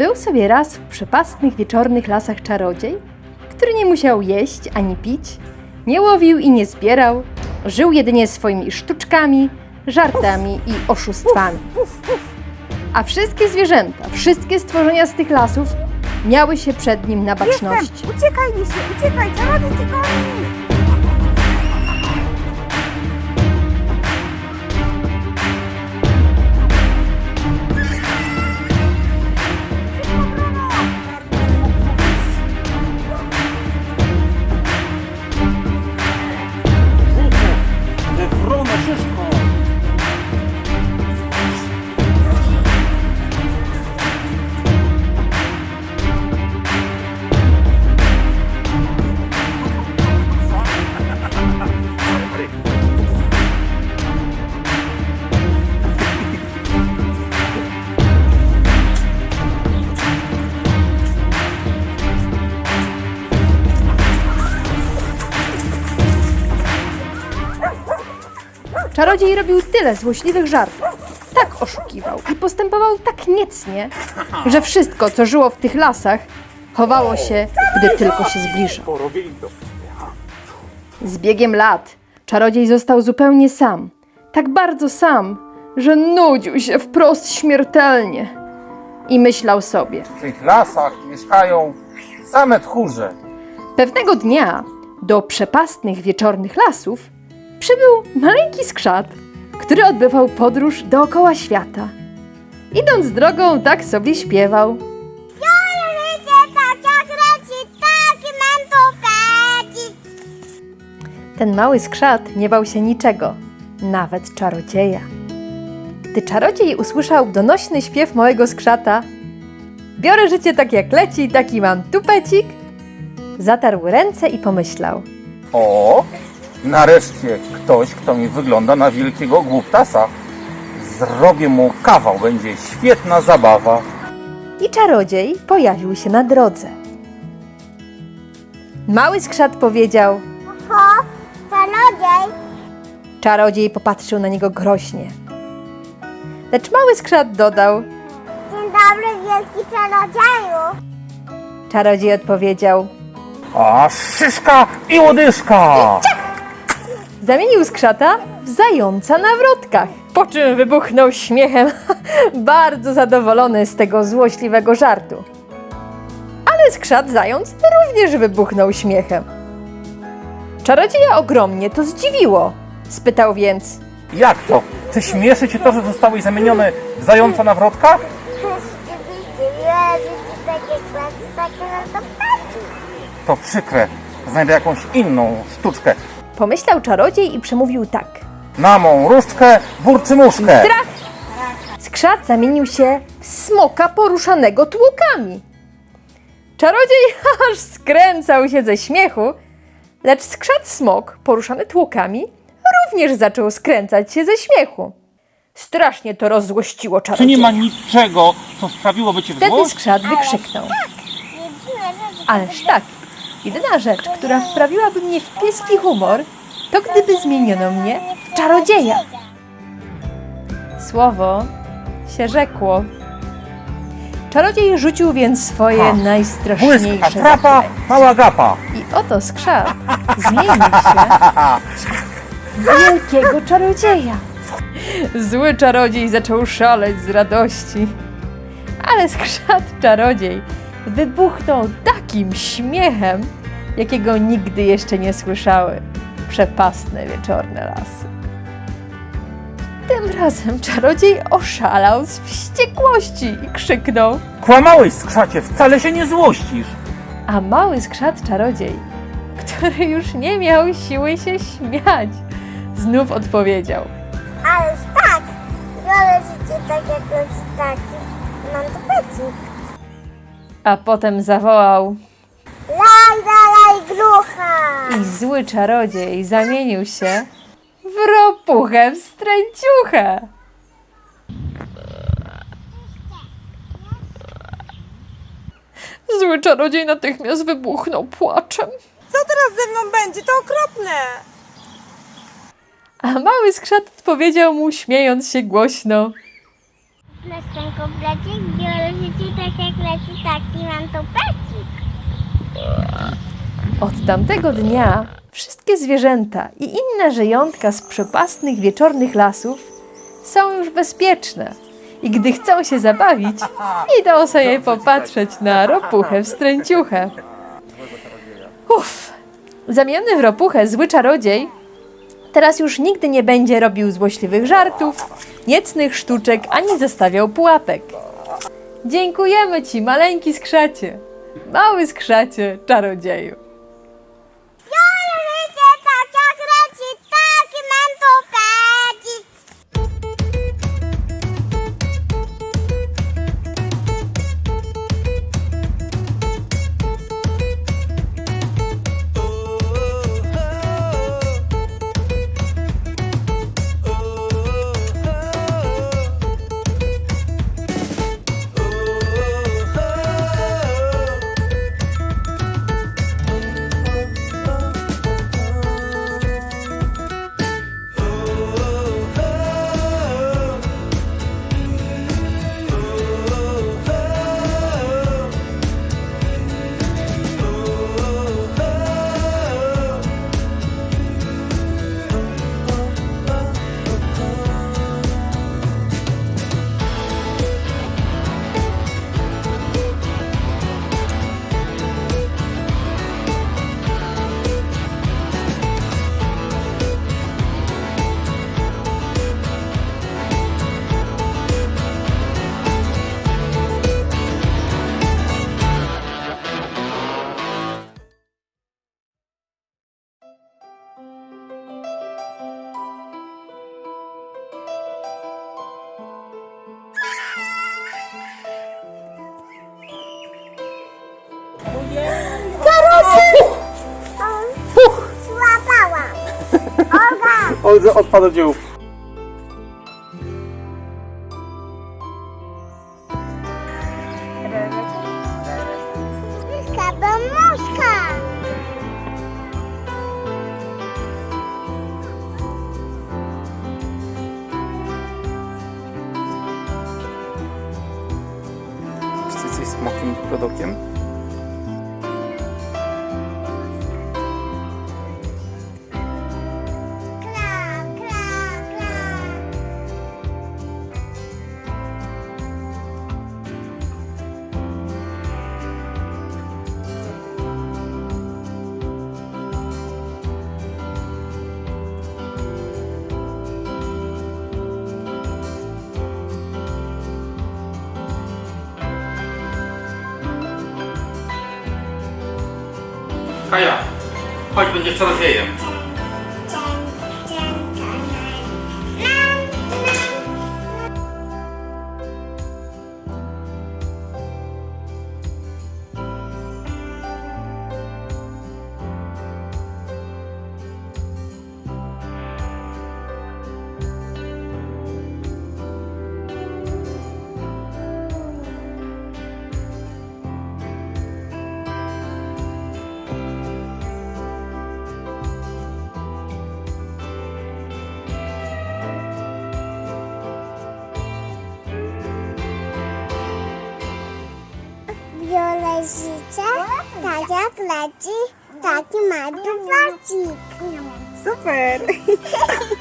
Był sobie raz w przepastnych wieczornych lasach czarodziej, który nie musiał jeść ani pić, nie łowił i nie zbierał, żył jedynie swoimi sztuczkami, żartami i oszustwami. A wszystkie zwierzęta, wszystkie stworzenia z tych lasów miały się przed nim na baczności. Jestem! Uciekaj, Lisie, uciekaj! Czarodziej cię Czarodziej robił tyle złośliwych żartów, tak oszukiwał i postępował tak niecnie, że wszystko, co żyło w tych lasach, chowało się, gdy tylko się zbliżał. To. Z biegiem lat czarodziej został zupełnie sam. Tak bardzo sam, że nudził się wprost śmiertelnie. I myślał sobie. W tych lasach mieszkają same tchórze. Pewnego dnia do przepastnych wieczornych lasów przybył maleńki skrzat, który odbywał podróż dookoła świata. Idąc drogą, tak sobie śpiewał. Ten mały skrzat nie bał się niczego, nawet czarodzieja. Gdy czarodziej usłyszał donośny śpiew małego skrzata, biorę życie tak jak leci, taki mam tupecik, zatarł ręce i pomyślał. O, nareszcie ktoś, kto mi wygląda na wielkiego głuptasa. Zrobię mu kawał, będzie świetna zabawa. I czarodziej pojawił się na drodze. Mały skrzat powiedział. Ho, czarodziej! Czarodziej popatrzył na niego groźnie. Lecz mały skrzat dodał. Dzień dobry, wielki czarodzieju! Czarodziej odpowiedział. A szyszka i łodyżka! Zamienił skrzata w zająca na wrotkach. Po czym wybuchnął śmiechem, bardzo zadowolony z tego złośliwego żartu. Ale skrzat zając również wybuchnął śmiechem. Czarodzieja ogromnie to zdziwiło. Spytał więc: Jak to? Czy śmieszy cię to, że zostałeś zamieniony w zająca na wrotka? To przykre. Znajdę jakąś inną sztuczkę. Pomyślał czarodziej i przemówił tak. Na mą różdżkę burczy muszkę. Trach! Skrzat zamienił się w smoka poruszanego tłokami. Czarodziej aż skręcał się ze śmiechu, lecz skrzat smok poruszany tłokami również zaczął skręcać się ze śmiechu. Strasznie to rozzłościło Czy czarodzieja. nie ma niczego, co sprawiłoby cię w Wtedy złość? skrzat wykrzyknął. Ależ tak, jedyna rzecz, która wprawiłaby mnie w pieski humor, to gdyby zmieniono mnie w czarodzieja. Słowo się rzekło. Czarodziej rzucił więc swoje Ha. Błysk, najstraszniejsze atrapa, zaklęcie. mała gapa. I oto skrzat zmienił się w wielkiego czarodzieja. Zły czarodziej zaczął szaleć z radości. Ale skrzat czarodziej wybuchnął takim śmiechem, jakiego nigdy jeszcze nie słyszały przepastne wieczorne lasy. Tym razem czarodziej oszalał z wściekłości i krzyknął. Kłamałeś, skrzacie, wcale się nie złościsz. A mały skrzat czarodziej, który już nie miał siły się śmiać, znów odpowiedział. Ależ tak, biorę życie tak jak taki, mam to. A potem zawołał Laj, laj, grucha! i zły czarodziej zamienił się w w ropuchę wstręciuchę. Zły czarodziej natychmiast wybuchnął płaczem. Co teraz ze mną będzie? To okropne! A mały skrzat odpowiedział mu, śmiejąc się głośno. Lecz ten komplecik biologii tak jak leci taki mam to. Od tamtego dnia wszystkie zwierzęta i inne żyjątka z przepastnych wieczornych lasów są już bezpieczne. I gdy chcą się zabawić, idą sobie popatrzeć na ropuchę wstręciuchę. Uff, zamieniony w ropuchę zły czarodziej teraz już nigdy nie będzie robił złośliwych żartów, niecnych sztuczek ani zostawiał pułapek. Dziękujemy Ci, maleńki skrzacie, mały skrzacie czarodzieju. Olga. Olga odpada do dziełów. Myszka, bo muszka. Czy coś z mokim 哎呀，好久没吃这些了。Tak jak leci, taki ma dowodzik. Super!